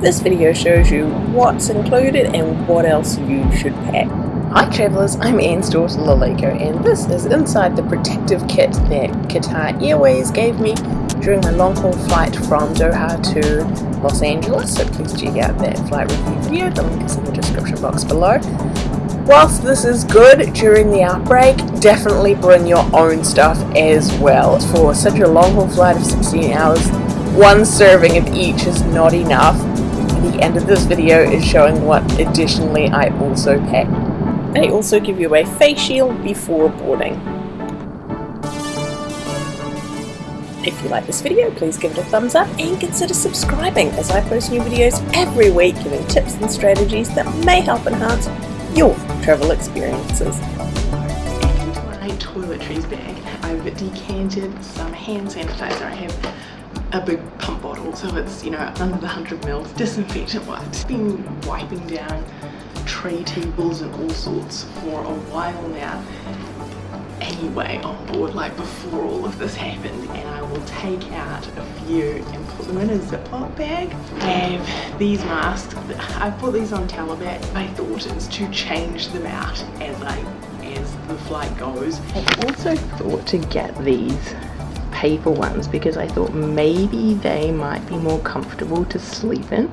This video shows you what's included and what else you should pack. Hi travellers, I'm Anne's daughter Laleko and this is inside the protective kit that Qatar Airways gave me during my long haul flight from Doha to Los Angeles, so please check out that flight review video, the link is in the description box below. Whilst this is good during the outbreak, definitely bring your own stuff as well. For such a long haul flight of 16 hours, one serving of each is not enough. The end of this video is showing what additionally I also packed. They also give you a face shield before boarding. If you like this video, please give it a thumbs up and consider subscribing as I post new videos every week giving tips and strategies that may help enhance your travel experiences. And my toiletries bag, I've decanted some hand sanitizer. I have a big pump bottle, so it's, you know, under the 100 mils disinfectant wipes. Been wiping down tray tables and all sorts for a while now anyway on board like before all of this happened and I will take out a few and put them in a Ziploc bag. I have these masks, I put these on Talabat. My thought is to change them out as I as the flight goes. I also thought to get these paper ones because I thought maybe they might be more comfortable to sleep in.